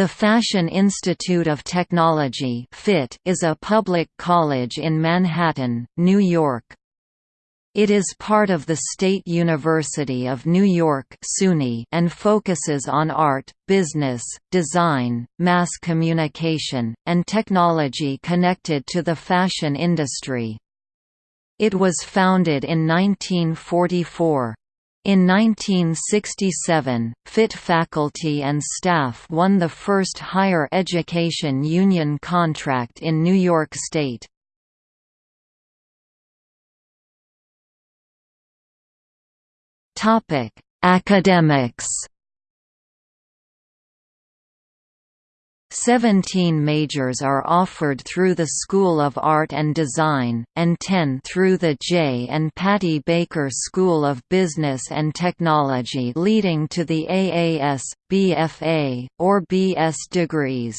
The Fashion Institute of Technology is a public college in Manhattan, New York. It is part of the State University of New York and focuses on art, business, design, mass communication, and technology connected to the fashion industry. It was founded in 1944. In 1967, FIT faculty and staff won the first higher education union contract in New York State. Academics Seventeen majors are offered through the School of Art and Design, and ten through the Jay and Patty Baker School of Business and Technology leading to the AAS, BFA, or BS degrees.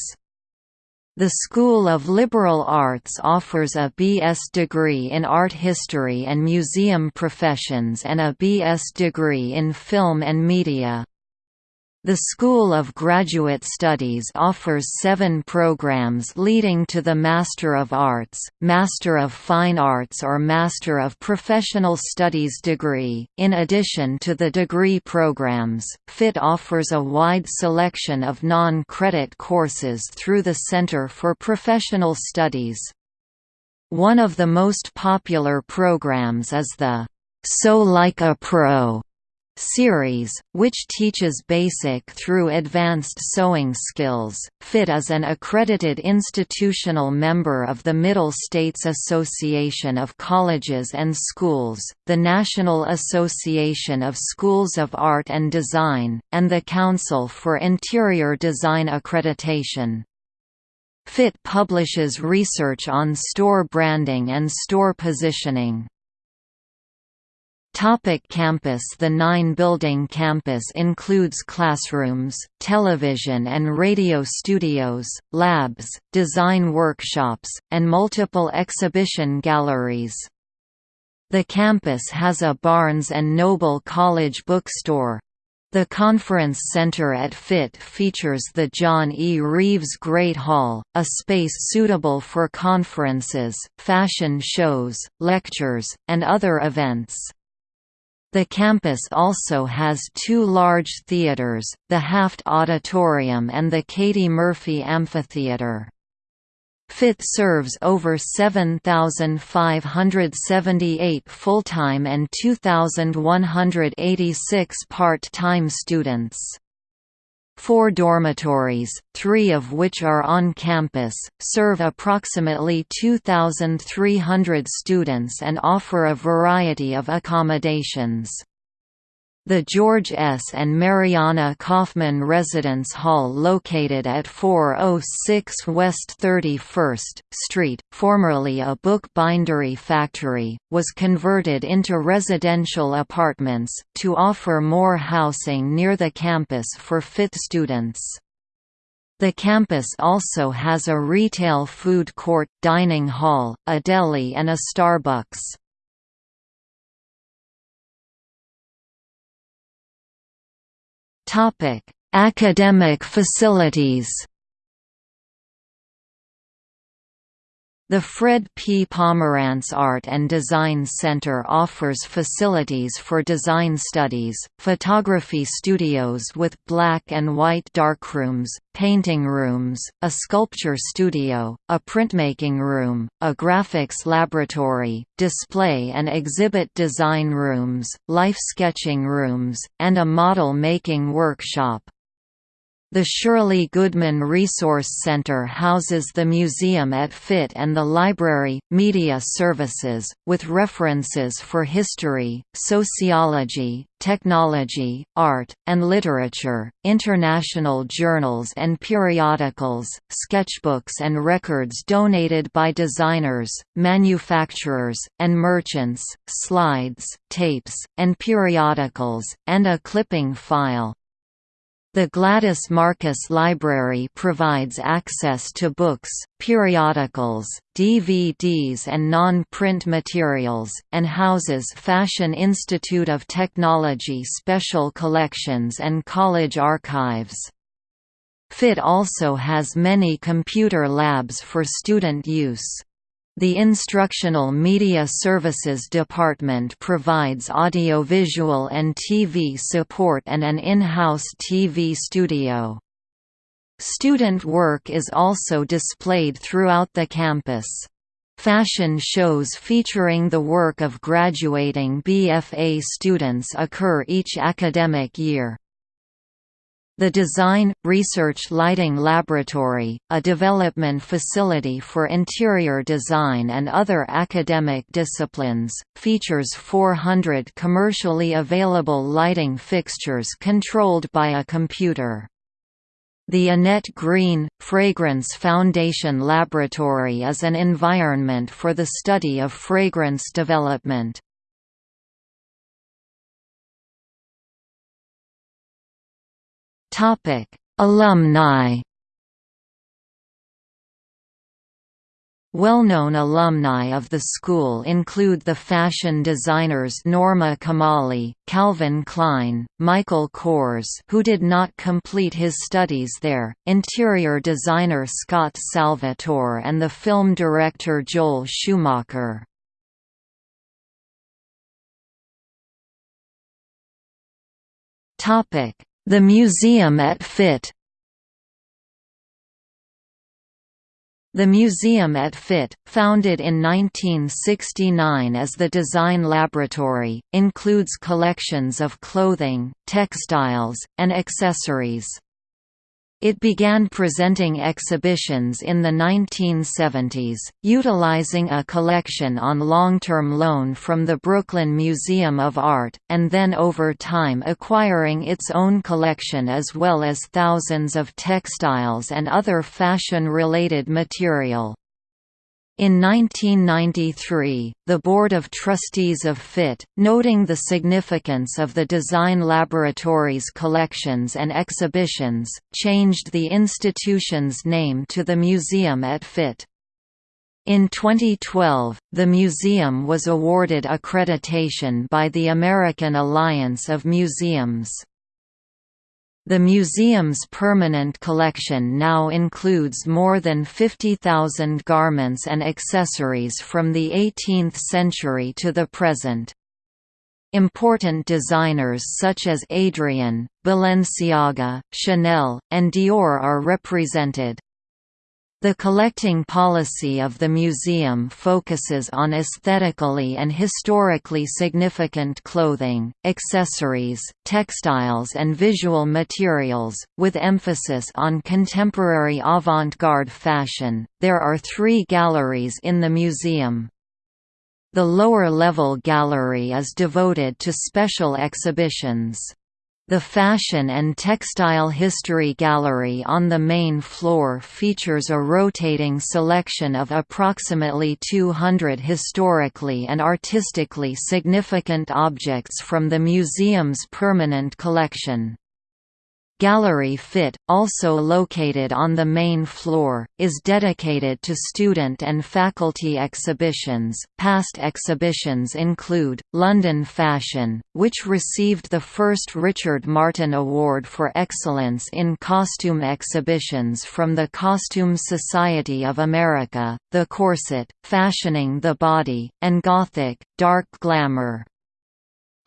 The School of Liberal Arts offers a BS degree in art history and museum professions and a BS degree in film and media. The School of Graduate Studies offers seven programs leading to the Master of Arts, Master of Fine Arts or Master of Professional Studies degree. In addition to the degree programs, FIT offers a wide selection of non-credit courses through the Center for Professional Studies. One of the most popular programs is the Sew Like a Pro series, which teaches basic through advanced sewing skills. FIT is an accredited institutional member of the Middle States Association of Colleges and Schools, the National Association of Schools of Art and Design, and the Council for Interior Design Accreditation. FIT publishes research on store branding and store positioning. Topic campus The nine-building campus includes classrooms, television and radio studios, labs, design workshops, and multiple exhibition galleries. The campus has a Barnes & Noble College bookstore. The Conference Center at FIT features the John E. Reeves Great Hall, a space suitable for conferences, fashion shows, lectures, and other events. The campus also has two large theaters, the Haft Auditorium and the Katie Murphy Amphitheater. FIT serves over 7,578 full-time and 2,186 part-time students. Four dormitories, three of which are on campus, serve approximately 2,300 students and offer a variety of accommodations. The George S. and Mariana Kaufman Residence Hall located at 406 West 31st Street, formerly a bookbindery factory, was converted into residential apartments, to offer more housing near the campus for FIT students. The campus also has a retail food court, dining hall, a deli and a Starbucks. Academic facilities. The Fred P. Pomerantz Art and Design Center offers facilities for design studies, photography studios with black and white darkrooms, painting rooms, a sculpture studio, a printmaking room, a graphics laboratory, display and exhibit design rooms, life sketching rooms, and a model-making workshop. The Shirley Goodman Resource Center houses the museum at FIT and the library, media services, with references for history, sociology, technology, art, and literature, international journals and periodicals, sketchbooks and records donated by designers, manufacturers, and merchants, slides, tapes, and periodicals, and a clipping file. The Gladys Marcus Library provides access to books, periodicals, DVDs and non-print materials, and houses Fashion Institute of Technology special collections and college archives. FIT also has many computer labs for student use. The Instructional Media Services Department provides audiovisual and TV support and an in-house TV studio. Student work is also displayed throughout the campus. Fashion shows featuring the work of graduating BFA students occur each academic year. The Design, Research Lighting Laboratory, a development facility for interior design and other academic disciplines, features 400 commercially available lighting fixtures controlled by a computer. The Annette Green, Fragrance Foundation Laboratory is an environment for the study of fragrance development. Topic: Alumni. Well-known alumni of the school include the fashion designers Norma Kamali, Calvin Klein, Michael Kors who did not complete his studies there, interior designer Scott Salvatore and the film director Joel Schumacher. The Museum at FIT The Museum at FIT, founded in 1969 as the Design Laboratory, includes collections of clothing, textiles, and accessories. It began presenting exhibitions in the 1970s, utilizing a collection on long-term loan from the Brooklyn Museum of Art, and then over time acquiring its own collection as well as thousands of textiles and other fashion-related material. In 1993, the Board of Trustees of FIT, noting the significance of the Design Laboratory's collections and exhibitions, changed the institution's name to the Museum at FIT. In 2012, the museum was awarded accreditation by the American Alliance of Museums. The museum's permanent collection now includes more than 50,000 garments and accessories from the 18th century to the present. Important designers such as Adrian, Balenciaga, Chanel, and Dior are represented. The collecting policy of the museum focuses on aesthetically and historically significant clothing, accessories, textiles and visual materials, with emphasis on contemporary avant-garde fashion. There are 3 galleries in the museum. The lower level gallery is devoted to special exhibitions. The Fashion and Textile History Gallery on the main floor features a rotating selection of approximately 200 historically and artistically significant objects from the museum's permanent collection. Gallery Fit, also located on the main floor, is dedicated to student and faculty exhibitions. Past exhibitions include London Fashion, which received the first Richard Martin Award for Excellence in Costume Exhibitions from the Costume Society of America, The Corset, Fashioning the Body, and Gothic, Dark Glamour.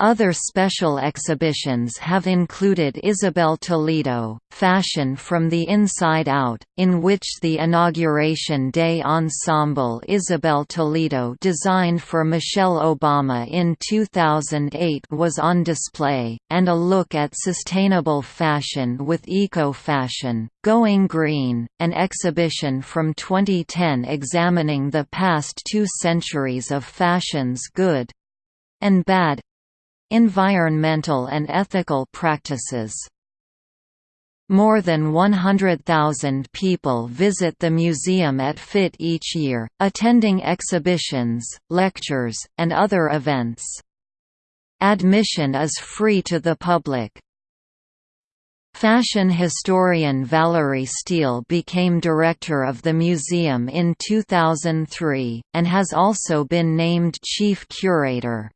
Other special exhibitions have included Isabel Toledo, Fashion from the Inside Out, in which the Inauguration Day ensemble Isabel Toledo designed for Michelle Obama in 2008 was on display, and a look at sustainable fashion with Eco-Fashion, Going Green, an exhibition from 2010 examining the past two centuries of fashion's good and bad Environmental and ethical practices more than 100,000 people visit the museum at FIT each year, attending exhibitions, lectures, and other events. Admission is free to the public. Fashion historian Valerie Steele became director of the museum in 2003, and has also been named chief curator.